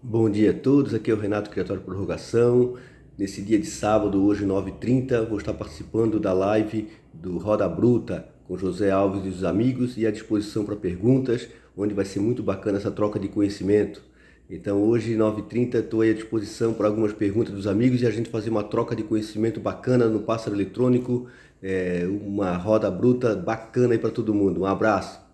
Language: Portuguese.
Bom dia a todos, aqui é o Renato Criatório Prorrogação. Nesse dia de sábado, hoje 9h30, vou estar participando da live do Roda Bruta com José Alves e os amigos e à disposição para perguntas, onde vai ser muito bacana essa troca de conhecimento. Então hoje, 9h30, estou à disposição para algumas perguntas dos amigos e a gente fazer uma troca de conhecimento bacana no pássaro eletrônico, é, uma roda bruta bacana aí para todo mundo. Um abraço!